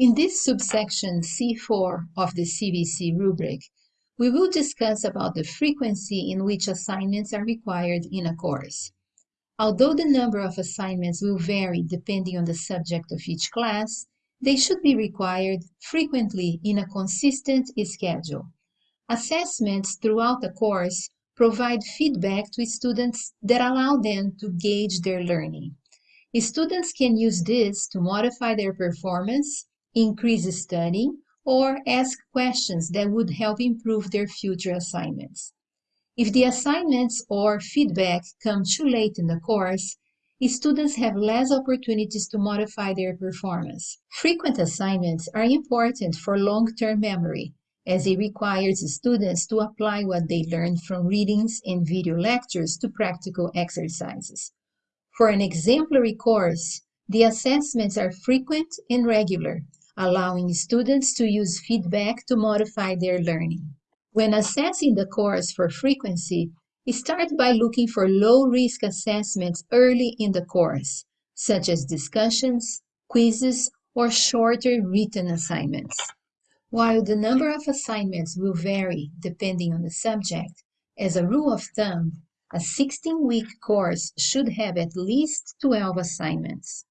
In this subsection C4 of the CVC rubric, we will discuss about the frequency in which assignments are required in a course. Although the number of assignments will vary depending on the subject of each class, they should be required frequently in a consistent schedule. Assessments throughout the course provide feedback to students that allow them to gauge their learning. Students can use this to modify their performance, increase studying, or ask questions that would help improve their future assignments. If the assignments or feedback come too late in the course, students have less opportunities to modify their performance. Frequent assignments are important for long-term memory, as it requires students to apply what they learned from readings and video lectures to practical exercises. For an exemplary course, the assessments are frequent and regular, allowing students to use feedback to modify their learning. When assessing the course for frequency, start by looking for low-risk assessments early in the course, such as discussions, quizzes, or shorter written assignments. While the number of assignments will vary depending on the subject, as a rule of thumb, a 16-week course should have at least 12 assignments.